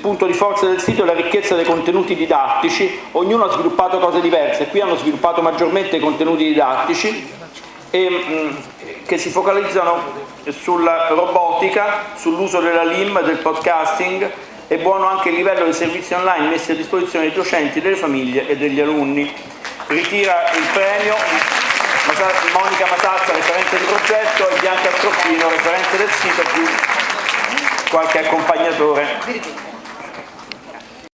punto di forza del sito è la ricchezza dei contenuti didattici, ognuno ha sviluppato cose diverse, qui hanno sviluppato maggiormente i contenuti didattici e, mh, che si focalizzano sulla robotica, sull'uso della LIM, del podcasting, è buono anche il livello di servizi online messi a disposizione dei docenti, delle famiglie e degli alunni. Ritira il premio Monica Masazza, referente di progetto, e Bianca Troppino, referente del sito, più qualche accompagnatore.